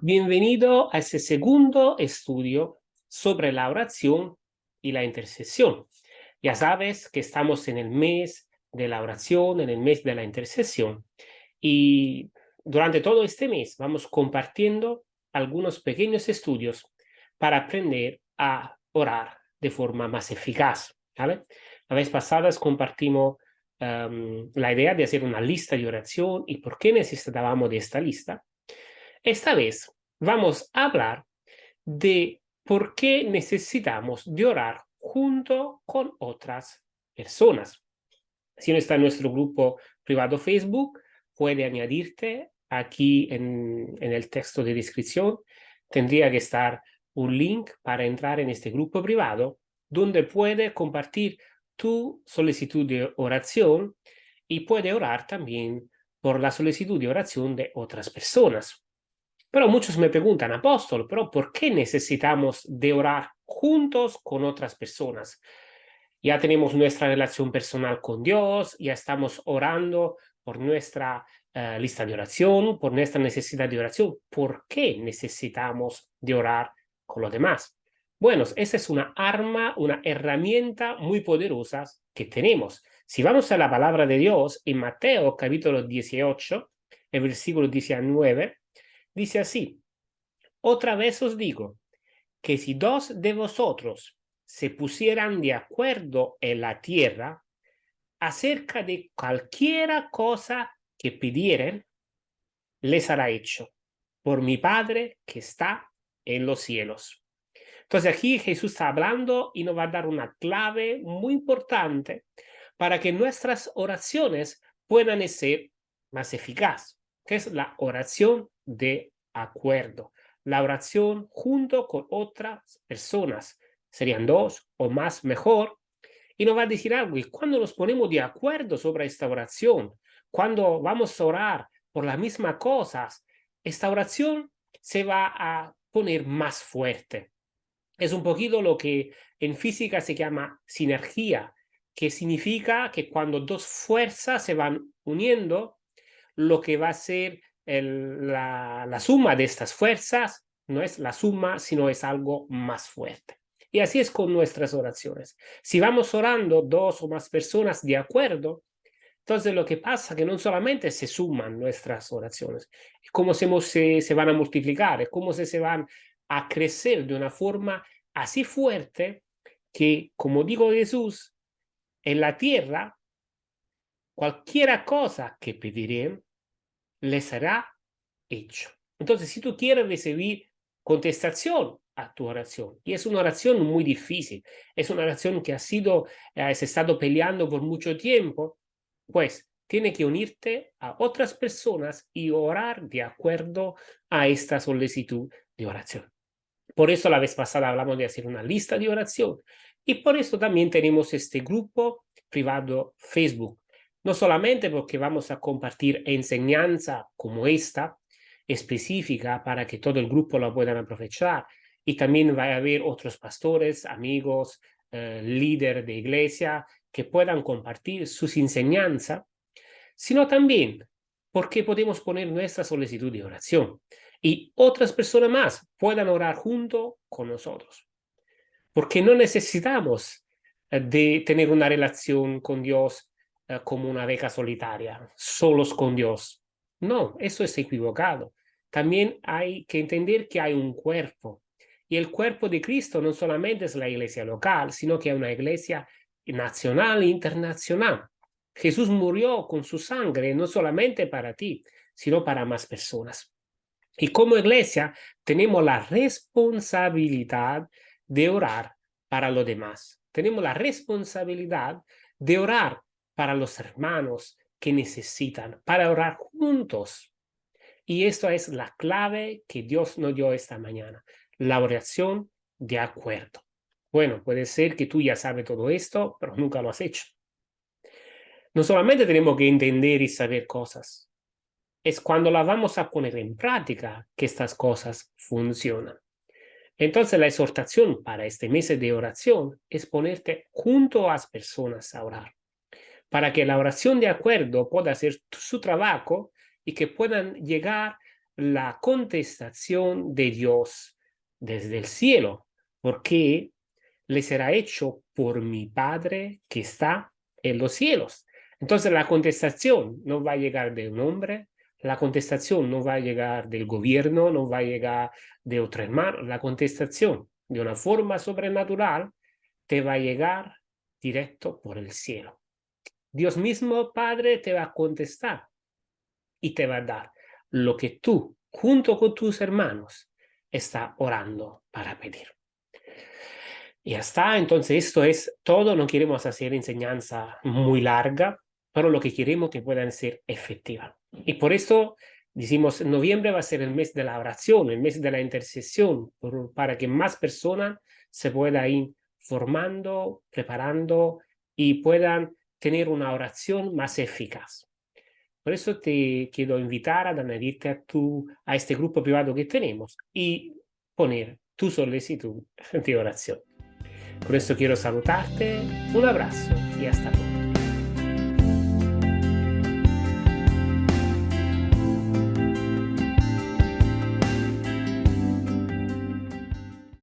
Bienvenido a este segundo estudio sobre la oración y la intercesión. Ya sabes que estamos en el mes de la oración, en el mes de la intercesión. Y durante todo este mes vamos compartiendo algunos pequeños estudios para aprender a orar de forma más eficaz. ¿vale? La vez pasada compartimos em, la idea de hacer una lista de oración y por qué necesitábamos de esta lista. Esta vez vamos a hablar de por qué necesitamos de orar junto con otras personas. Si no está en nuestro grupo privado Facebook, puede añadirte aquí en, en el texto de descripción. Tendría que estar un link para entrar en este grupo privado donde puede compartir tu solicitud de oración y puede orar también por la solicitud de oración de otras personas. Pero muchos me preguntan, apóstol, ¿pero por qué necesitamos de orar juntos con otras personas? Ya tenemos nuestra relación personal con Dios, ya estamos orando por nuestra eh, lista de oración, por nuestra necesidad de oración. ¿Por qué necesitamos de orar con los demás? Bueno, esa es una arma, una herramienta muy poderosa que tenemos. Si vamos a la palabra de Dios, en Mateo capítulo 18, el versículo 19, Dice así, otra vez os digo, que si dos de vosotros se pusieran de acuerdo en la tierra acerca de cualquiera cosa que pidieren, les hará hecho por mi Padre que está en los cielos. Entonces aquí Jesús está hablando y nos va a dar una clave muy importante para que nuestras oraciones puedan ser más eficaces, que es la oración de acuerdo. La oración junto con otras personas, serían dos o más mejor, y nos va a decir algo, y cuando nos ponemos de acuerdo sobre esta oración, cuando vamos a orar por las mismas cosas, esta oración se va a poner más fuerte. Es un poquito lo que en física se llama sinergia, que significa que cuando dos fuerzas se van uniendo, lo que va a ser la, suma de estas fuerzas no es la suma, sino es algo más fuerte. Y así es con nuestras oraciones. Si vamos orando dos o más personas de acuerdo, entonces lo que pasa es que no solamente se suman nuestras oraciones, es como se, se van a multiplicar, es como se, se van a crecer de una forma así fuerte que, como dijo Jesús, en la tierra, cualquiera cosa que pediré, le será hecho. Entonces, si tú quieres recibir contestación a tu oración, y es una oración muy difícil, es una oración que ha sido, eh, has estado peleando por mucho tiempo, pues tiene que unirte a otras personas y orar de acuerdo a esta solicitud de oración. Por eso la vez pasada hablamos de hacer una lista de oración y por eso también tenemos este grupo privado Facebook no solamente porque vamos a compartir enseñanza como esta, específica para que todo el grupo la puedan aprovechar, y también va a haber otros pastores, amigos, eh, líderes de iglesia que puedan compartir sus enseñanzas, sino también porque podemos poner nuestra solicitud de oración y otras personas más puedan orar junto con nosotros. Porque no necesitamos eh, de tener una relación con Dios eh, como una beca solitaria, solos con Dios. No, eso es equivocado. También hay que entender que hay un cuerpo. Y el cuerpo de Cristo no solamente es la iglesia local, sino que es una iglesia nacional e internacional. Jesús murió con su sangre no solamente para ti, sino para más personas. Y como iglesia tenemos la responsabilidad de orar para los demás. Tenemos la responsabilidad de orar para los hermanos que necesitan, para orar juntos. Y esto es la clave que Dios nos dio esta mañana, la oración de acuerdo. Bueno, puede ser que tú ya sabes todo esto, pero nunca lo has hecho. No solamente tenemos que entender y saber cosas, es cuando las vamos a poner en práctica que estas cosas funcionan. Entonces la exhortación para este mes de oración es ponerte junto a las personas a orar para que la oración de acuerdo pueda hacer su trabajo y que puedan llegar la contestación de Dios desde el cielo, porque le será hecho por mi Padre que está en los cielos. Entonces la contestación no va a llegar de un hombre, la contestación no va a llegar del gobierno, no va a llegar de otro hermano, la contestación de una forma sobrenatural te va a llegar directo por el cielo. Dios mismo, Padre, te va a contestar y te va a dar lo que tú, junto con tus hermanos, está orando para pedir. Y ya está, entonces esto es todo, no queremos hacer enseñanza muy larga, pero lo que queremos que puedan ser efectivas. Y por eso decimos, noviembre va a ser el mes de la oración, el mes de la intercesión, para que más personas se puedan ir formando, preparando y puedan tener una oración más eficaz. Por eso te quiero invitar a tu, a este grupo privado que tenemos y poner tu solicitud de oración. Por eso quiero saludarte, un abrazo y hasta pronto.